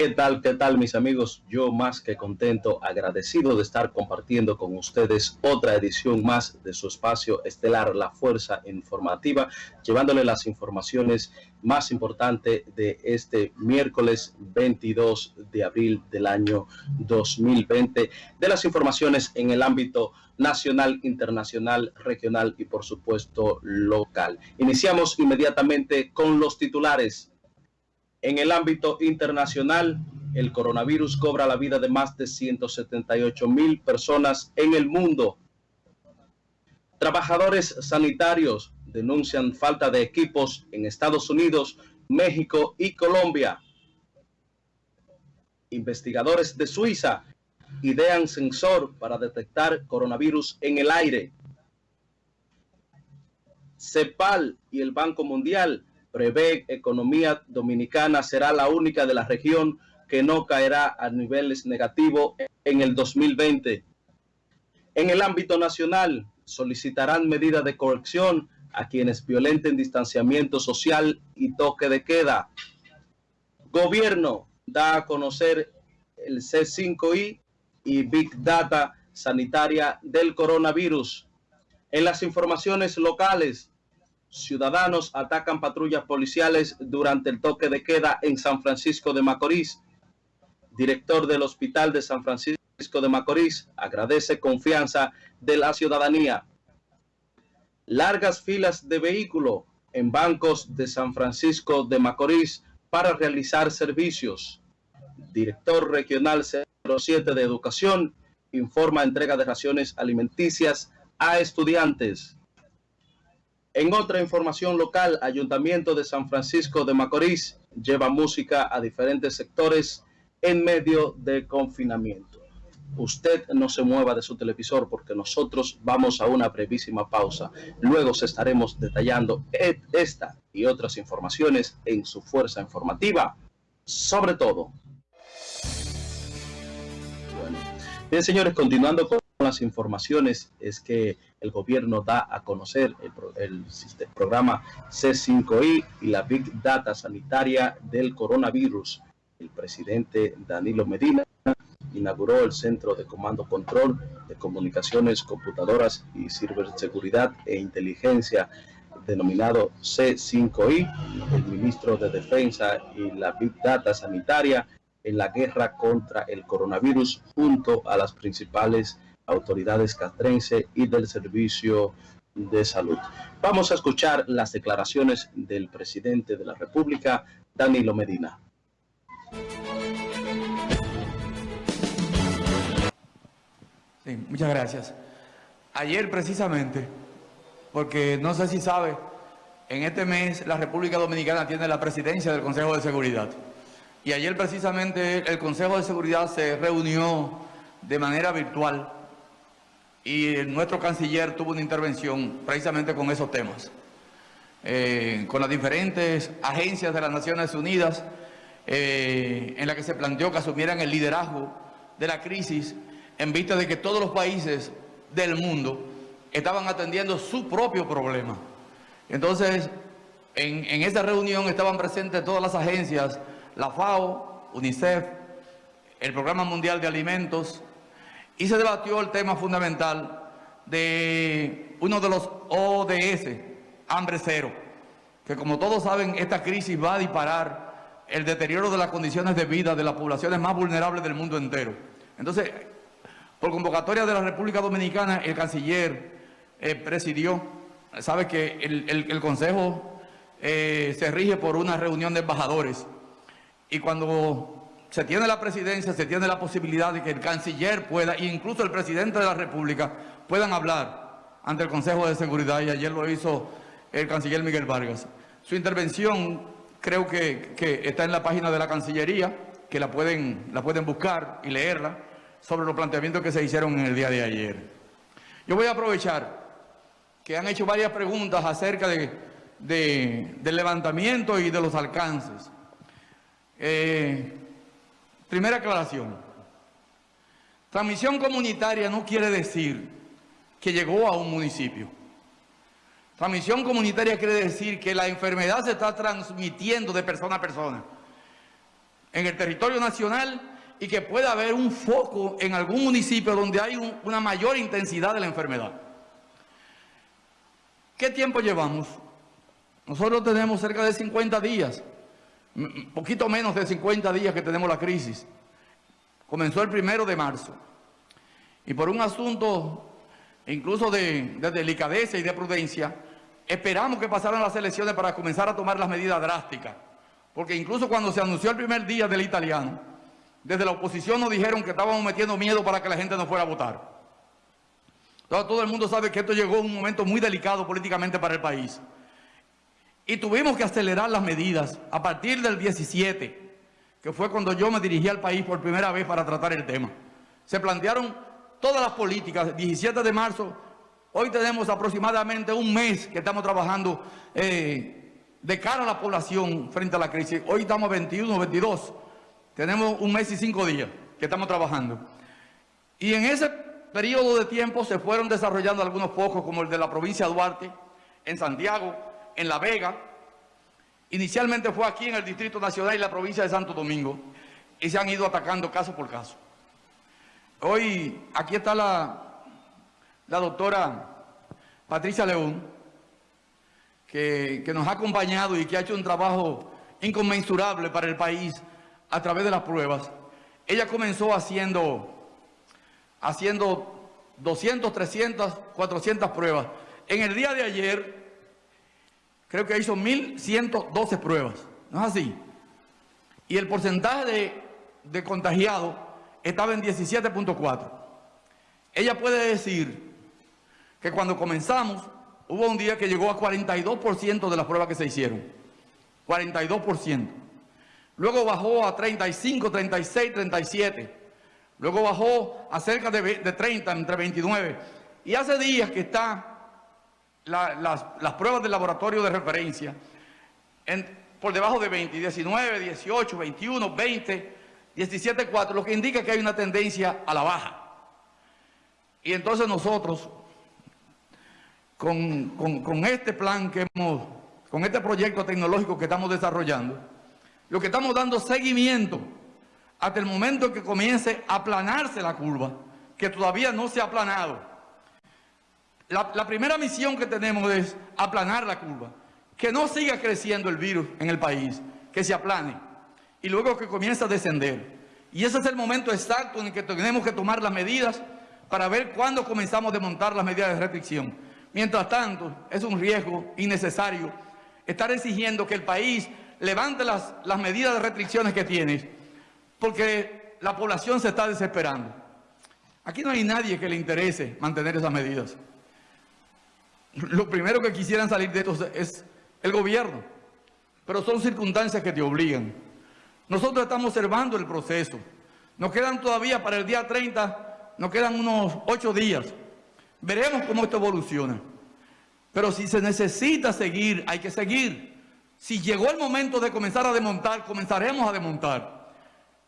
¿Qué tal? ¿Qué tal mis amigos? Yo más que contento, agradecido de estar compartiendo con ustedes otra edición más de su espacio estelar La Fuerza Informativa, llevándole las informaciones más importantes de este miércoles 22 de abril del año 2020, de las informaciones en el ámbito nacional, internacional, regional y por supuesto local. Iniciamos inmediatamente con los titulares en el ámbito internacional, el coronavirus cobra la vida de más de 178 mil personas en el mundo. Trabajadores sanitarios denuncian falta de equipos en Estados Unidos, México y Colombia. Investigadores de Suiza idean sensor para detectar coronavirus en el aire. CEPAL y el Banco Mundial prevé economía dominicana será la única de la región que no caerá a niveles negativos en el 2020. En el ámbito nacional, solicitarán medidas de corrección a quienes violenten distanciamiento social y toque de queda. Gobierno da a conocer el C5I y Big Data sanitaria del coronavirus. En las informaciones locales, Ciudadanos atacan patrullas policiales durante el toque de queda en San Francisco de Macorís. Director del Hospital de San Francisco de Macorís agradece confianza de la ciudadanía. Largas filas de vehículos en bancos de San Francisco de Macorís para realizar servicios. Director Regional 07 de Educación informa entrega de raciones alimenticias a estudiantes. En otra información local, Ayuntamiento de San Francisco de Macorís lleva música a diferentes sectores en medio de confinamiento. Usted no se mueva de su televisor porque nosotros vamos a una brevísima pausa. Luego se estaremos detallando esta y otras informaciones en su fuerza informativa. Sobre todo. Bien, señores, continuando con informaciones es que el gobierno da a conocer el, programa C5I y la Big Data sanitaria del coronavirus. El presidente Danilo Medina inauguró el Centro de Comando Control de Comunicaciones, Computadoras y Ciberseguridad e Inteligencia denominado C5I, el ministro de Defensa y la Big Data sanitaria en la guerra contra el coronavirus junto a las principales autoridades castrense y del Servicio de Salud. Vamos a escuchar las declaraciones del presidente de la República, Danilo Medina. Sí, muchas gracias. Ayer precisamente, porque no sé si sabe, en este mes la República Dominicana tiene la presidencia del Consejo de Seguridad. Y ayer precisamente el Consejo de Seguridad se reunió de manera virtual y nuestro canciller tuvo una intervención precisamente con esos temas, eh, con las diferentes agencias de las Naciones Unidas, eh, en la que se planteó que asumieran el liderazgo de la crisis en vista de que todos los países del mundo estaban atendiendo su propio problema. Entonces, en, en esa reunión estaban presentes todas las agencias, la FAO, UNICEF, el Programa Mundial de Alimentos, y se debatió el tema fundamental de uno de los ODS, hambre cero, que como todos saben, esta crisis va a disparar el deterioro de las condiciones de vida de las poblaciones más vulnerables del mundo entero. Entonces, por convocatoria de la República Dominicana, el canciller eh, presidió, sabe que el, Consejo eh, se rige por una reunión de embajadores, y cuando se tiene la presidencia, se tiene la posibilidad de que el canciller pueda, incluso el presidente de la República, puedan hablar ante el Consejo de Seguridad, y ayer lo hizo el canciller Miguel Vargas. Su intervención creo que, está en la página de la Cancillería, que la pueden, la pueden buscar y leerla, sobre los planteamientos que se hicieron en el día de ayer. Yo voy a aprovechar que han hecho varias preguntas acerca de, del levantamiento y de los alcances. Eh, Primera aclaración. Transmisión comunitaria no quiere decir que llegó a un municipio. Transmisión comunitaria quiere decir que la enfermedad se está transmitiendo de persona a persona. en el territorio nacional y que pueda haber un foco en algún municipio donde hay una mayor intensidad de la enfermedad. ¿Qué tiempo llevamos? Nosotros tenemos cerca de 50 días, poquito menos de 50 días que tenemos la crisis. Comenzó el primero de marzo. Y por un asunto incluso de, de delicadeza y de prudencia, esperamos que pasaran las elecciones para comenzar a tomar las medidas drásticas. Porque incluso cuando se anunció el primer día del italiano, desde la oposición nos dijeron que estábamos metiendo miedo para que la gente no fuera a votar. todo el mundo sabe que esto llegó en un momento muy delicado políticamente para el país. Y tuvimos que acelerar las medidas a partir del 17, que fue cuando yo me dirigí al país por primera vez para tratar el tema. Se plantearon todas las políticas, 17 de marzo, hoy tenemos aproximadamente un mes que estamos trabajando eh, de cara a la población frente a la crisis. Hoy estamos 21, 22, tenemos un mes y cinco días que estamos trabajando. Y en ese periodo de tiempo se fueron desarrollando algunos focos como el de la provincia de Duarte, en Santiago, en La Vega. Inicialmente fue aquí en el Distrito Nacional y la provincia de Santo Domingo. Y se han ido atacando caso por caso. Hoy aquí está la, doctora Patricia León, que, que nos ha acompañado y que ha hecho un trabajo inconmensurable para el país a través de las pruebas. Ella comenzó haciendo, haciendo 200, 300, 400 pruebas. En el día de ayer, creo que hizo 1.112 pruebas. ¿No es así? Y el porcentaje de, contagiados estaba en 17.4. Ella puede decir que cuando comenzamos, hubo un día que llegó a 42% de las pruebas que se hicieron. 42%. Luego bajó a 35, 36, 37. Luego bajó a cerca de, 30, entre 29. Y hace días que están las, pruebas del laboratorio de referencia por debajo de 20, 19, 18, 21, 20, 17.4, lo que indica que hay una tendencia a la baja. Y entonces nosotros, con, con, este plan que hemos, con este proyecto tecnológico que estamos desarrollando, lo que estamos dando seguimiento hasta el momento en que comience a aplanarse la curva, que todavía no se ha aplanado. La, primera misión que tenemos es aplanar la curva, que no siga creciendo el virus en el país, que se aplane y luego que comienza a descender. Y ese es el momento exacto en el que tenemos que tomar las medidas para ver cuándo comenzamos a desmontar las medidas de restricción. Mientras tanto, es un riesgo innecesario estar exigiendo que el país levante las, las medidas de restricciones que tiene, porque la población se está desesperando. Aquí no hay nadie que le interese mantener esas medidas. Lo primero que quisieran salir de esto es el gobierno, pero son circunstancias que te obligan. Nosotros estamos observando el proceso. Nos quedan todavía para el día 30, nos quedan unos ocho días. Veremos cómo esto evoluciona. Pero si se necesita seguir, hay que seguir. Si llegó el momento de comenzar a desmontar, comenzaremos a desmontar.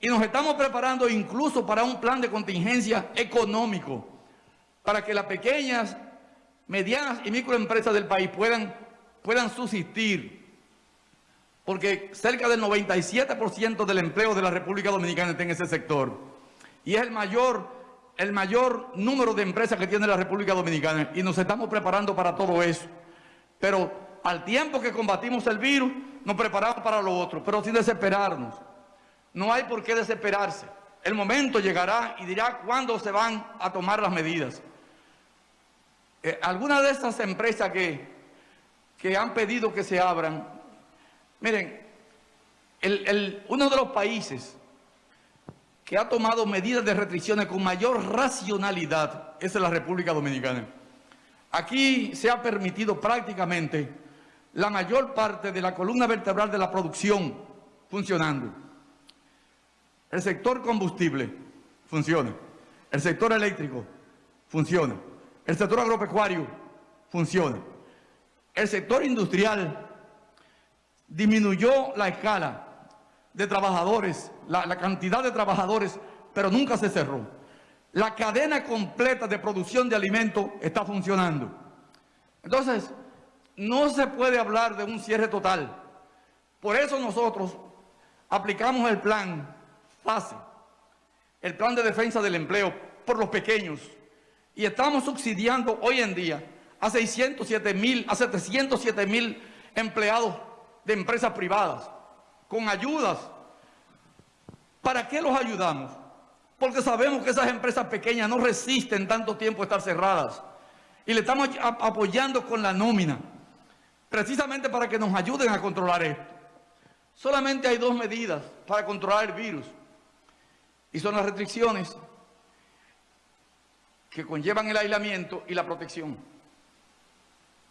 Y nos estamos preparando incluso para un plan de contingencia económico, para que las pequeñas, medianas y microempresas del país puedan, puedan subsistir porque cerca del 97% del empleo de la República Dominicana está en ese sector. Y es el mayor, el mayor número de empresas que tiene la República Dominicana. Y nos estamos preparando para todo eso. Pero al tiempo que combatimos el virus, nos preparamos para lo otro, pero sin desesperarnos. No hay por qué desesperarse. El momento llegará y dirá cuándo se van a tomar las medidas. Eh, algunas de esas empresas que, que han pedido que se abran, Miren, uno de los países que ha tomado medidas de restricciones con mayor racionalidad es la República Dominicana. Aquí se ha permitido prácticamente la mayor parte de la columna vertebral de la producción funcionando. El sector combustible funciona. El sector eléctrico funciona. El sector agropecuario funciona. El sector industrial disminuyó la escala de trabajadores, la, cantidad de trabajadores, pero nunca se cerró. La cadena completa de producción de alimentos está funcionando. Entonces, no se puede hablar de un cierre total. Por eso nosotros aplicamos el plan FASE, el plan de defensa del empleo por los pequeños, y estamos subsidiando hoy en día a 607 mil, a 707 mil empleados de empresas privadas, con ayudas. ¿Para qué los ayudamos? Porque sabemos que esas empresas pequeñas no resisten tanto tiempo estar cerradas. Y le estamos apoyando con la nómina, precisamente para que nos ayuden a controlar esto. Solamente hay dos medidas para controlar el virus. Y son las restricciones que conllevan el aislamiento y la protección.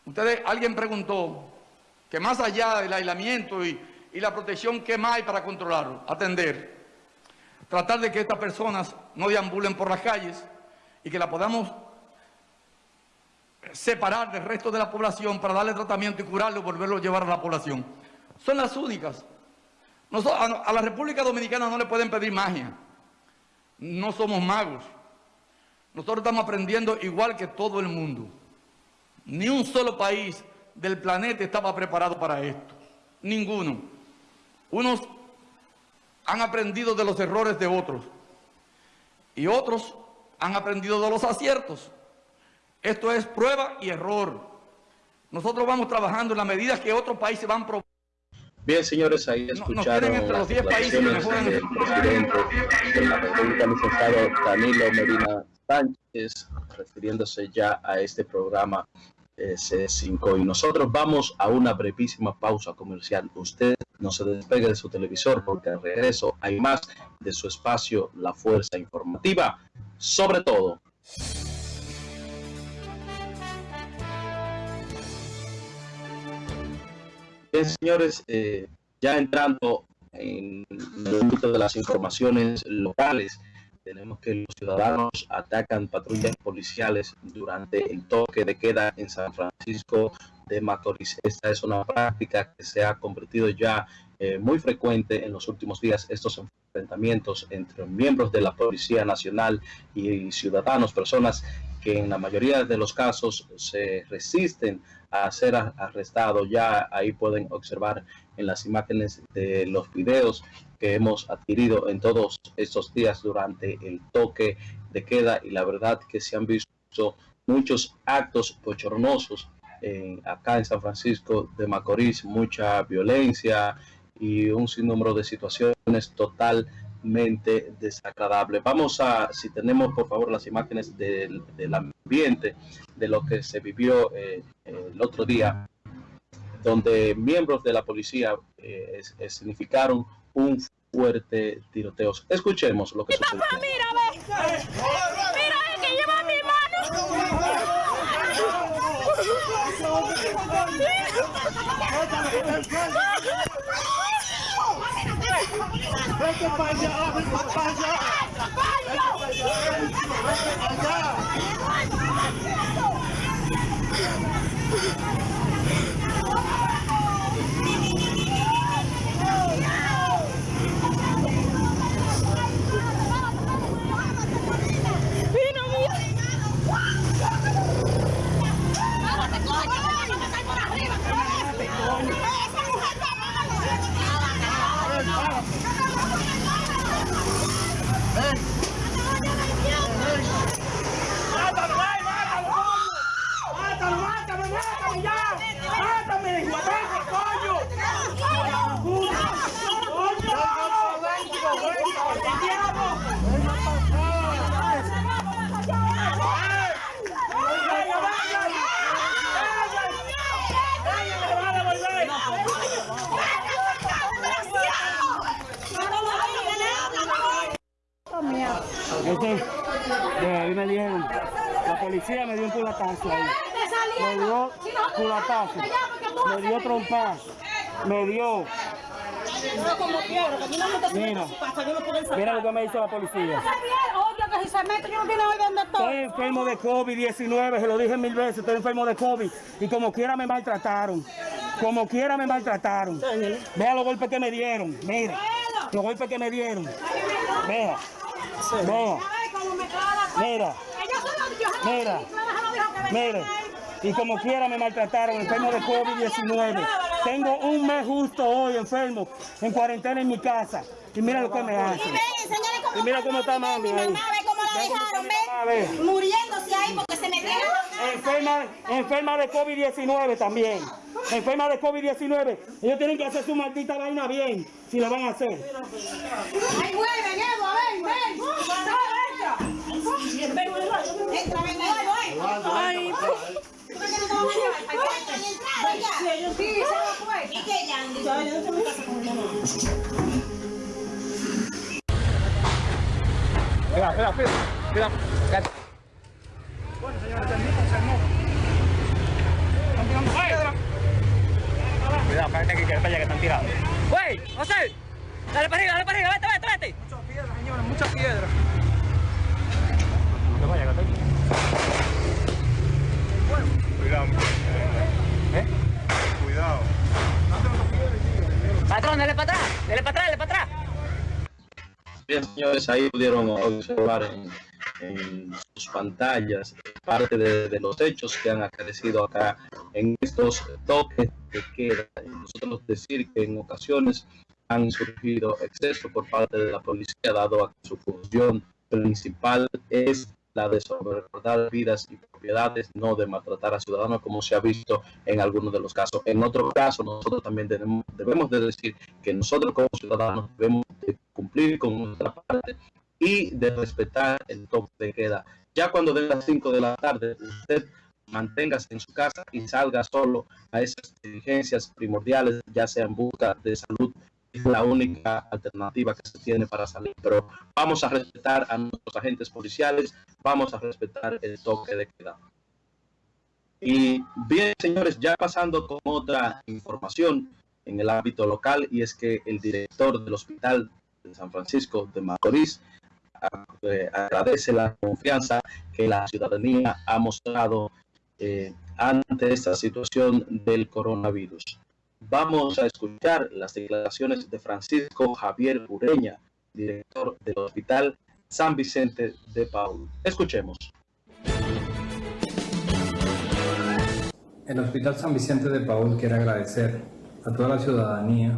Ustedes, alguien preguntó que más allá del aislamiento y, la protección, ¿qué más hay para controlarlo? Atender. Tratar de que estas personas no deambulen por las calles y que la podamos separar del resto de la población para darle tratamiento y curarlo y volverlo a llevar a la población. Son las únicas. a la República Dominicana no le pueden pedir magia. No somos magos. Nosotros estamos aprendiendo igual que todo el mundo. Ni un solo país del planeta estaba preparado para esto. Ninguno. Unos han aprendido de los errores de otros y otros han aprendido de los aciertos. Esto es prueba y error. Nosotros vamos trabajando en las medidas que otros países van probando. Bien, señores, ahí escucharon entre los 10 países del presidente de la República, licenciado Danilo Medina Sánchez, refiriéndose ya a este programa eh, C5. Y nosotros vamos a una brevísima pausa comercial. Usted no se despegue de su televisor porque al regreso hay más de su espacio, la fuerza informativa. Sobre todo. Bien, señores, eh, ya entrando en el ámbito de las informaciones locales, tenemos que los ciudadanos atacan patrullas policiales durante el toque de queda en San Francisco de Macorís. Esta es una práctica que se ha convertido ya eh, muy frecuente en los últimos días, estos enfrentamientos entre miembros de la Policía Nacional y ciudadanos, personas que en la mayoría de los casos se resisten a ser arrestados. Ya ahí pueden observar en las imágenes de los videos que hemos adquirido en todos estos días durante el toque de queda y la verdad que se han visto muchos actos bochornosos acá en San Francisco de Macorís, mucha violencia y un sinnúmero de situaciones totalmente desagradables. Vamos a, si tenemos por favor las imágenes del, ambiente, de lo que se vivió eh, el otro día, donde miembros de la policía eh, significaron un fuerte tiroteo. Escuchemos lo que sucedió. Mira, ve. Mira, el que lleva mi mano. Vete para Me dio culatazo, me dio trompa, me dio... Mira, mira lo que me hizo la policía. Estoy enfermo de COVID-19, se lo dije mil veces, estoy enfermo de COVID. Y como quiera me maltrataron. Como quiera me maltrataron. Vea los golpes que me dieron. Mira, los golpes que me dieron. Vea. Vea. Mira. Mira. Mira. Y como quiera me maltrataron, enfermo de COVID-19. Tengo un mes justo hoy enfermo, en cuarentena en mi casa. Y mira lo que me hacen. Y mira cómo está mami ahí. Mamá, ve cómo la dejaron, ve, muriéndose ahí porque se me. Enferma, enferma de COVID-19 también. Enferma de COVID-19. Ellos tienen que hacer su maldita vaina bien, si lo van a hacer. Ay, vuelven, Evo, ven, ven. Entra, entra, ven, Evo, Ay, ¿Tú crees que no te van a llevar para ya? Sí, ellos sí, se lo fue. ¿Y qué, Yandy? Yo no tengo mi casa con mi mamá. Cuidado, cuidado, cuidado. Cuidado. Cuidado, cállate que para allá que están tirados. ¡Wey! ¡José! Dale para arriba, dale para arriba, vete, vete, vete. Muchas piedras, señores, muchas piedras. No te vayas, que Cuidado. ¿Eh? Cuidado. Patrón, dale atrás, dale atrás, atrás. Bien, señores, ahí pudieron observar en, en sus pantallas parte de, de los hechos que han acaecido acá en estos toques de queda. Nosotros decir que en ocasiones han surgido excesos por parte de la policía, dado a que su función principal es la de sobreguardar vidas y propiedades, no de maltratar a ciudadanos, como se ha visto en algunos de los casos. En otro caso, nosotros también tenemos, debemos de decir que nosotros como ciudadanos debemos de cumplir con nuestra parte y de respetar el toque de queda. Ya cuando den las 5 de la tarde, usted manténgase en su casa y salga solo a esas diligencias primordiales, ya sea en busca de salud, es la única alternativa que se tiene para salir. Pero vamos a respetar a nuestros agentes policiales, vamos a respetar el toque de queda. Y bien, señores, ya pasando con otra información en el ámbito local, y es que el director del Hospital de San Francisco de Macorís eh, agradece la confianza que la ciudadanía ha mostrado eh, ante esta situación del coronavirus. Vamos a escuchar las declaraciones de Francisco Javier Ureña, director del Hospital San Vicente de Paul. Escuchemos. El Hospital San Vicente de Paul quiere agradecer a toda la ciudadanía,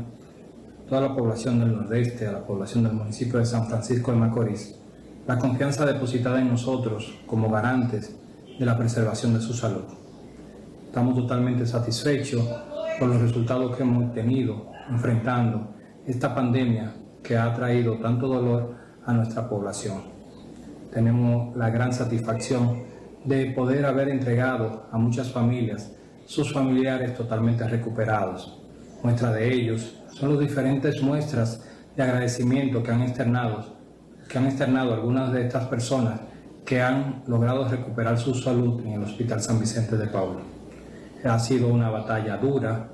toda la población del Nordeste, a la población del municipio de San Francisco de Macorís, la confianza depositada en nosotros como garantes de la preservación de su salud. Estamos totalmente satisfechos por los resultados que hemos obtenido enfrentando esta pandemia que ha traído tanto dolor a nuestra población. Tenemos la gran satisfacción de poder haber entregado a muchas familias sus familiares totalmente recuperados. Muestra de ellos son las diferentes muestras de agradecimiento que han externado, que han externado algunas de estas personas que han logrado recuperar su salud en el Hospital San Vicente de Paul. Ha sido una batalla dura,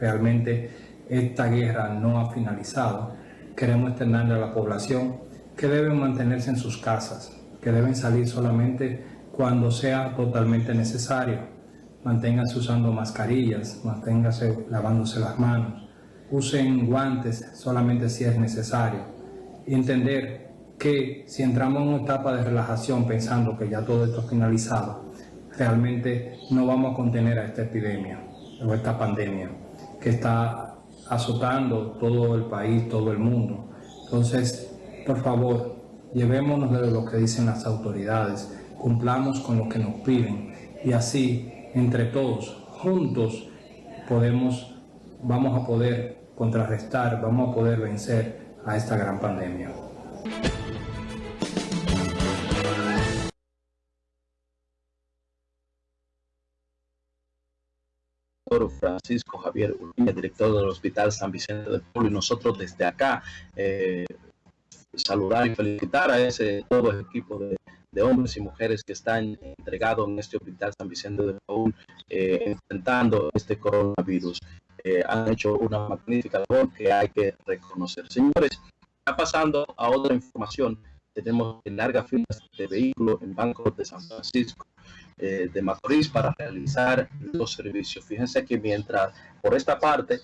realmente esta guerra no ha finalizado. Queremos externarle a la población que deben mantenerse en sus casas, que deben salir solamente cuando sea totalmente necesario. Manténganse usando mascarillas, manténganse lavándose las manos, usen guantes solamente si es necesario. Entender que si entramos en una etapa de relajación pensando que ya todo esto ha finalizado, realmente no vamos a contener a esta epidemia o esta pandemia que está azotando todo el país, todo el mundo. Entonces, por favor, llevémonos de lo que dicen las autoridades, cumplamos con lo que nos piden y así, entre todos, juntos, podemos, vamos a poder contrarrestar, vamos a poder vencer a esta gran pandemia. Francisco Javier Ureña, director del Hospital San Vicente del Pueblo, y nosotros desde acá eh, saludar y felicitar a ese todo el equipo de, hombres y mujeres que están entregados en este Hospital San Vicente de Paul eh, enfrentando este coronavirus. Eh, han hecho una magnífica labor que hay que reconocer. Señores, ya pasando a otra información, tenemos largas filas de vehículos en bancos de San Francisco eh, de Macorís para realizar los servicios. Fíjense que mientras por esta parte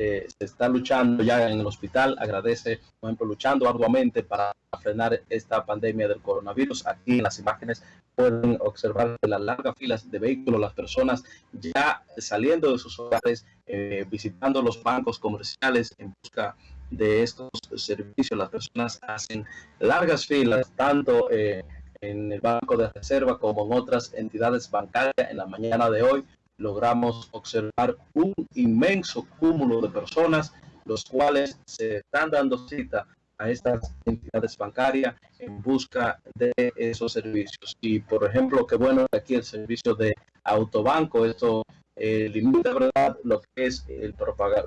eh, se está luchando ya en el hospital, agradece, por ejemplo, luchando arduamente para frenar esta pandemia del coronavirus. Aquí en las imágenes pueden observar las largas filas de vehículos, las personas ya saliendo de sus hogares, eh, visitando los bancos comerciales en busca de estos servicios. Las personas hacen largas filas, tanto eh, en el Banco de Reserva como en otras entidades bancarias en la mañana de hoy logramos observar un inmenso cúmulo de personas, los cuales se están dando cita a estas entidades bancarias en busca de esos servicios. Y por ejemplo, qué bueno aquí el servicio de autobanco, esto eh, limita ¿verdad? lo que es el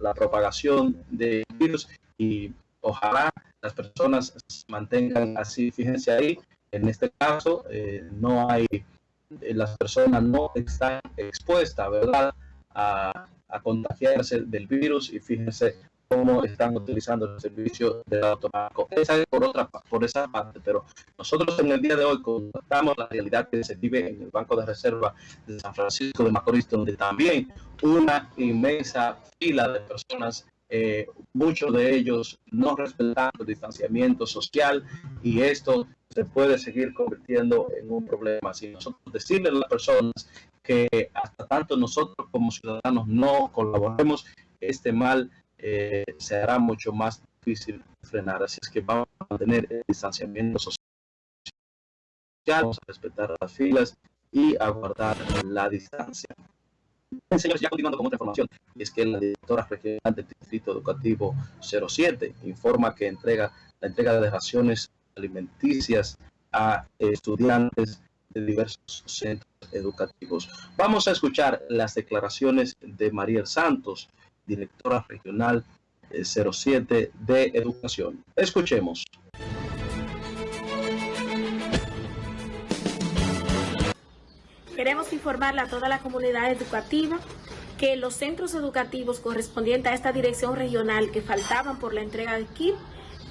la propagación de virus y ojalá las personas se mantengan así. Fíjense ahí, en este caso eh, no hay eh, las personas no están expuestas, ¿verdad?, a, contagiarse del virus y fíjense cómo están utilizando el servicio del automático. Esa es por otra por esa parte, pero nosotros en el día de hoy contamos la realidad que se vive en el Banco de Reserva de San Francisco de Macorís, donde también una inmensa fila de personas eh, muchos de ellos no respetando el distanciamiento social y esto se puede seguir convirtiendo en un problema. Si nosotros decirle a las personas que hasta tanto nosotros como ciudadanos no colaboremos, este mal eh, se hará mucho más difícil frenar. Así es que vamos a mantener el distanciamiento social, vamos a respetar las filas y a guardar la distancia. Señores, ya continuando con otra información, es que la directora regional del Distrito Educativo 07 informa que entrega la entrega de raciones alimenticias a estudiantes de diversos centros educativos. Vamos a escuchar las declaraciones de Mariel Santos, directora regional 07 eh, de Educación. Escuchemos. Queremos informarle a toda la comunidad educativa que los centros educativos correspondientes a esta dirección regional que faltaban por la entrega de kit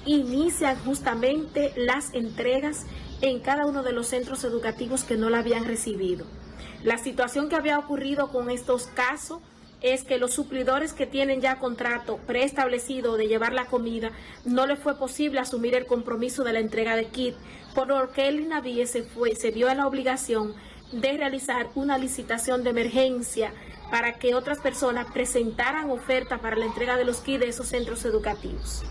inician justamente las entregas en cada uno de los centros educativos que no la habían recibido. La situación que había ocurrido con estos casos es que los suplidores que tienen ya contrato preestablecido de llevar la comida, no les fue posible asumir el compromiso de la entrega de kit, por lo que el INAVIE se, fue, se vio en la obligación de realizar una licitación de emergencia para que otras personas presentaran oferta para la entrega de los kits de esos centros educativos.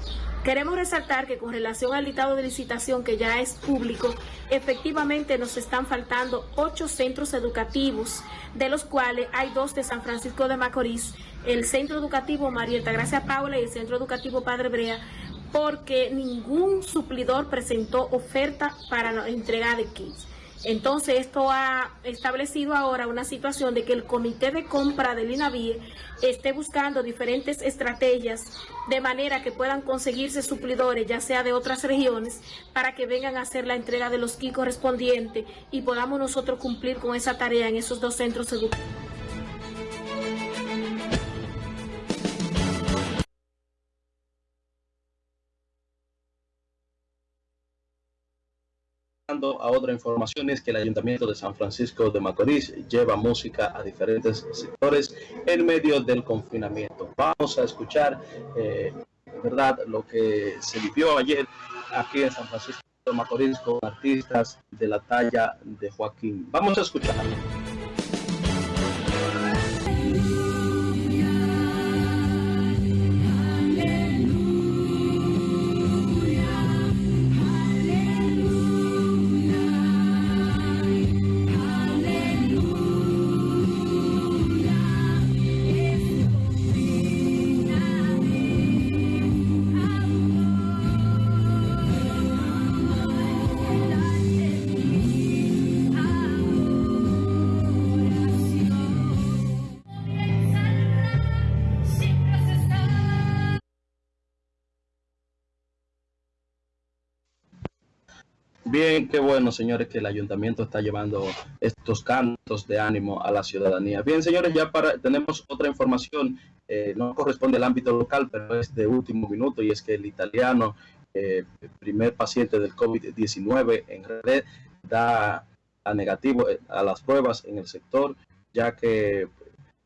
Queremos resaltar que con relación al listado de licitación que ya es público, efectivamente nos están faltando ocho centros educativos, de los cuales hay dos de San Francisco de Macorís, el Centro Educativo Marieta Gracia Paula y el Centro Educativo Padre Brea, porque ningún suplidor presentó oferta para la entrega de kits. Entonces esto ha establecido ahora una situación de que el comité de compra del INAVIE esté buscando diferentes estrategias de manera que puedan conseguirse suplidores, ya sea de otras regiones, para que vengan a hacer la entrega de los kits correspondientes y podamos nosotros cumplir con esa tarea en esos dos centros educativos. A otra información es que el Ayuntamiento de San Francisco de Macorís lleva música a diferentes sectores en medio del confinamiento. Vamos a escuchar, eh, ¿verdad?, lo que se vivió ayer aquí en San Francisco de Macorís con artistas de la talla de Joaquín. Vamos a escuchar. Bien, qué bueno, señores, que el ayuntamiento está llevando estos cantos de ánimo a la ciudadanía. Bien, señores, ya para, tenemos otra información, eh, no corresponde al ámbito local, pero es de último minuto, y es que el italiano, eh, primer paciente del COVID-19 en red, da a negativo eh, a las pruebas en el sector, ya que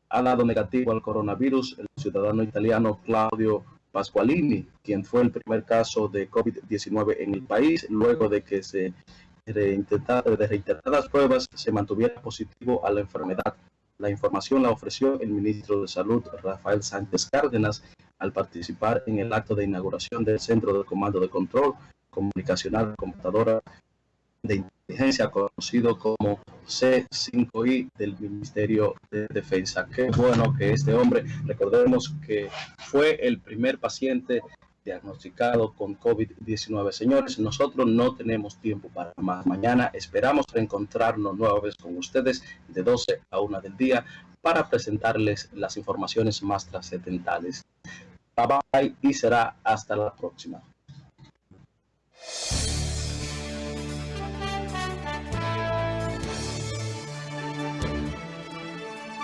ha dado negativo al coronavirus el ciudadano italiano Claudio Pasqualini, quien fue el primer caso de COVID-19 en el país, luego de que se de, reiteradas pruebas se mantuviera positivo a la enfermedad. La información la ofreció el ministro de Salud, Rafael Sánchez Cárdenas, al participar en el acto de inauguración del Centro de Comando de Control Comunicacional Computadora de Inteligencia, conocido como C5I del Ministerio de Defensa. Qué bueno que este hombre, recordemos que fue el primer paciente diagnosticado con COVID-19. Señores, nosotros no tenemos tiempo para más. Mañana esperamos reencontrarnos nueva vez con ustedes de 12 a 1 del día para presentarles las informaciones más trascendentales. Bye bye y será hasta la próxima.